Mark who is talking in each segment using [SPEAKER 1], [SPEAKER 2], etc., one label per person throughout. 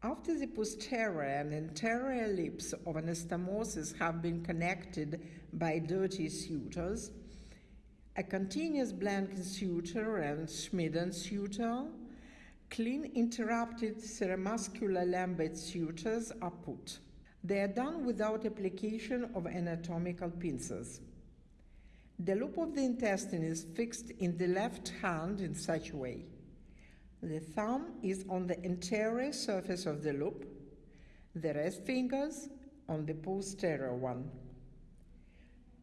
[SPEAKER 1] After the posterior and anterior lips of anastomosis have been connected by dirty sutures, a continuous blanket suture and Schmieden suture, clean interrupted seromuscular Lambert sutures are put. They are done without application of anatomical pincers. The loop of the intestine is fixed in the left hand in such a way. The thumb is on the anterior surface of the loop, the rest fingers on the posterior one.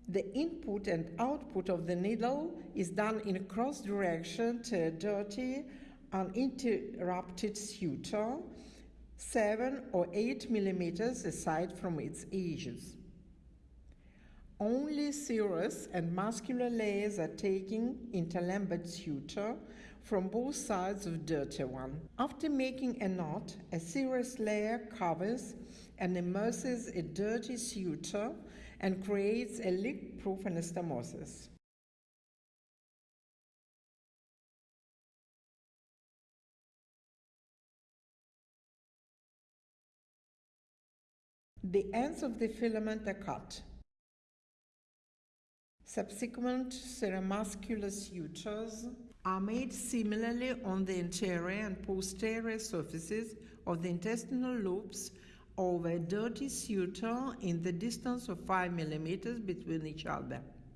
[SPEAKER 1] The input and output of the needle is done in a cross direction to a dirty, uninterrupted suture, 7 or 8 millimeters aside from its edges. Only serous and muscular layers are into Lambert suture from both sides of dirty one. After making a knot, a serous layer covers and immerses a dirty suture and creates a leak-proof anastomosis. The ends of the filament are cut. Subsequent seromuscular sutures are made similarly on the anterior and posterior surfaces of the intestinal loops over a dirty suture in the distance of 5 mm between each other.